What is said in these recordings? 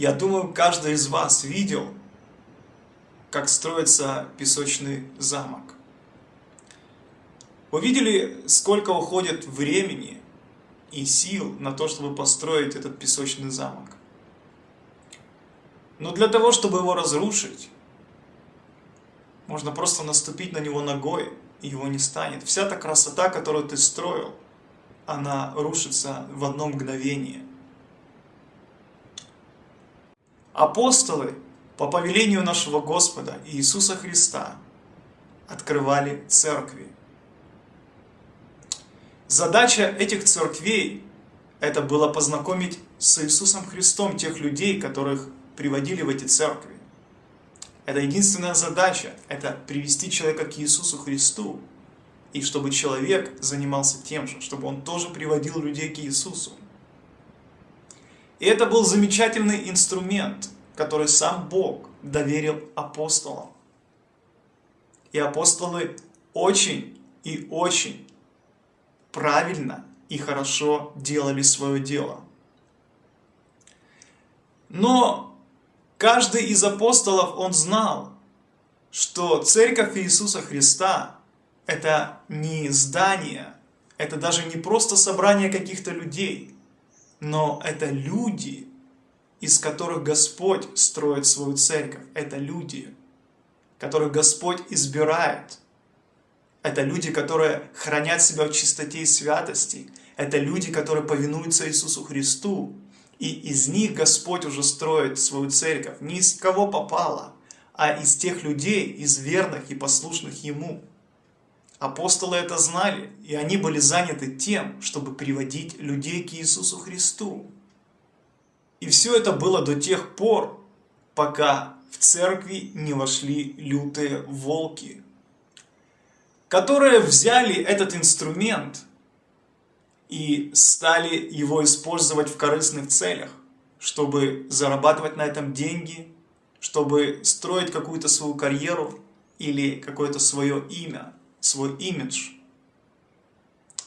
Я думаю, каждый из вас видел, как строится песочный замок. Вы видели, сколько уходит времени и сил на то, чтобы построить этот песочный замок? Но для того, чтобы его разрушить, можно просто наступить на него ногой, и его не станет. Вся та красота, которую ты строил, она рушится в одно мгновение. Апостолы по повелению нашего Господа Иисуса Христа открывали церкви. Задача этих церквей – это было познакомить с Иисусом Христом тех людей, которых приводили в эти церкви. Это единственная задача – это привести человека к Иисусу Христу, и чтобы человек занимался тем же, чтобы он тоже приводил людей к Иисусу. И это был замечательный инструмент, который сам Бог доверил апостолам. И апостолы очень и очень правильно и хорошо делали свое дело. Но каждый из апостолов, он знал, что Церковь Иисуса Христа – это не здание, это даже не просто собрание каких-то людей, но это люди, из которых Господь строит свою церковь. Это люди, которых Господь избирает. Это люди, которые хранят себя в чистоте и святости. Это люди, которые повинуются Иисусу Христу. И из них Господь уже строит свою церковь. Не из кого попало, а из тех людей, из верных и послушных Ему. Апостолы это знали, и они были заняты тем, чтобы приводить людей к Иисусу Христу. И все это было до тех пор, пока в церкви не вошли лютые волки, которые взяли этот инструмент и стали его использовать в корыстных целях, чтобы зарабатывать на этом деньги, чтобы строить какую-то свою карьеру или какое-то свое имя, свой имидж.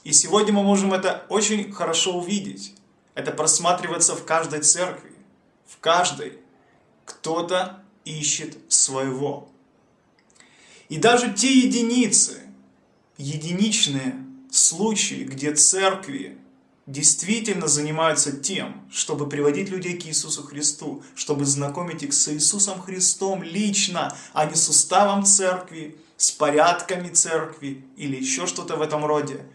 И сегодня мы можем это очень хорошо увидеть. Это просматривается в каждой церкви, в каждой. Кто-то ищет своего. И даже те единицы, единичные случаи, где церкви действительно занимаются тем, чтобы приводить людей к Иисусу Христу, чтобы знакомить их с Иисусом Христом лично, а не с уставом церкви, с порядками церкви или еще что-то в этом роде.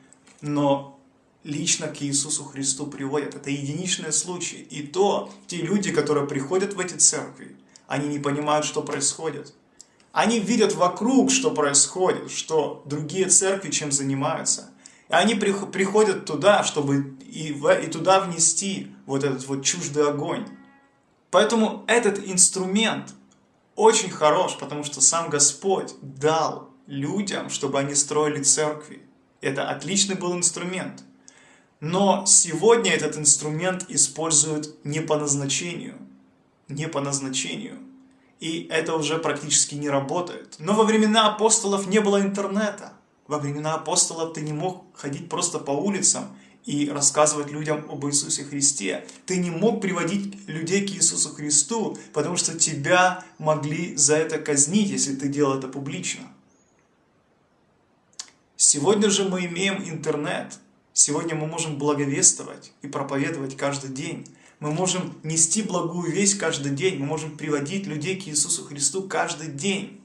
Но лично к Иисусу Христу приводят. Это единичные случаи. И то, те люди, которые приходят в эти церкви, они не понимают, что происходит. Они видят вокруг, что происходит, что другие церкви чем занимаются. И они приходят туда, чтобы и, туда внести вот этот вот чуждый огонь. Поэтому этот инструмент очень хорош, потому что сам Господь дал людям, чтобы они строили церкви. Это отличный был инструмент. Но сегодня этот инструмент используют не по назначению. Не по назначению. И это уже практически не работает. Но во времена апостолов не было интернета. Во времена апостолов ты не мог ходить просто по улицам и рассказывать людям об Иисусе Христе. Ты не мог приводить людей к Иисусу Христу, потому что тебя могли за это казнить, если ты делал это публично. Сегодня же мы имеем интернет, Сегодня мы можем благовествовать и проповедовать каждый день. Мы можем нести благую весть каждый день. Мы можем приводить людей к Иисусу Христу каждый день.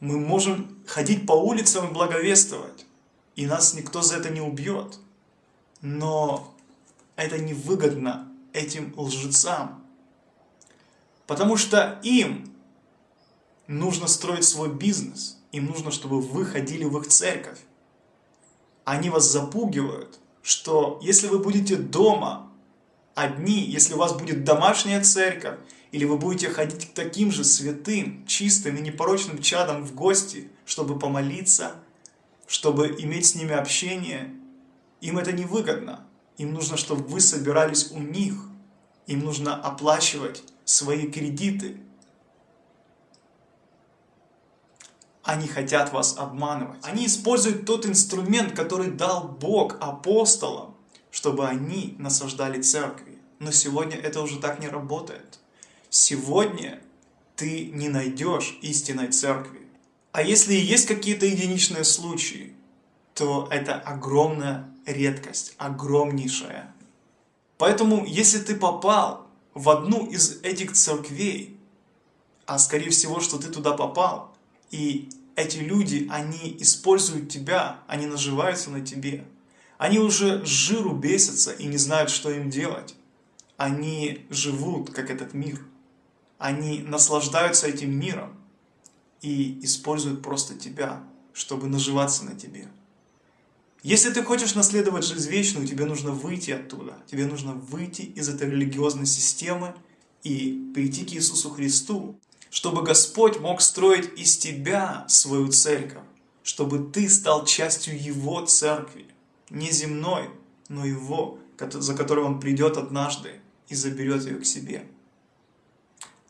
Мы можем ходить по улицам и благовествовать. И нас никто за это не убьет. Но это невыгодно этим лжецам. Потому что им нужно строить свой бизнес. Им нужно, чтобы вы ходили в их церковь они вас запугивают, что если вы будете дома одни, если у вас будет домашняя церковь, или вы будете ходить к таким же святым, чистым и непорочным чадам в гости, чтобы помолиться, чтобы иметь с ними общение, им это невыгодно. Им нужно, чтобы вы собирались у них. Им нужно оплачивать свои кредиты, Они хотят вас обманывать. Они используют тот инструмент, который дал Бог апостолам, чтобы они насаждали церкви. Но сегодня это уже так не работает. Сегодня ты не найдешь истинной церкви. А если и есть какие-то единичные случаи, то это огромная редкость, огромнейшая. Поэтому, если ты попал в одну из этих церквей, а скорее всего, что ты туда попал, и эти люди, они используют тебя, они наживаются на тебе, они уже жиру бесятся и не знают, что им делать. Они живут, как этот мир. Они наслаждаются этим миром и используют просто тебя, чтобы наживаться на тебе. Если ты хочешь наследовать жизнь вечную, тебе нужно выйти оттуда. Тебе нужно выйти из этой религиозной системы и прийти к Иисусу Христу, чтобы Господь мог строить из тебя свою церковь, чтобы ты стал частью Его церкви, не земной, но Его, за которой Он придет однажды и заберет ее к себе.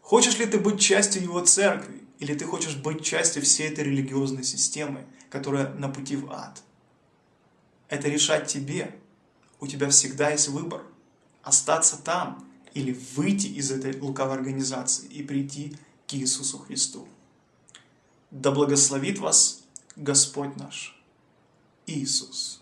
Хочешь ли ты быть частью Его церкви, или ты хочешь быть частью всей этой религиозной системы, которая на пути в ад? Это решать тебе. У тебя всегда есть выбор. Остаться там или выйти из этой лукавой организации и прийти к Иисусу Христу. Да благословит вас Господь наш Иисус.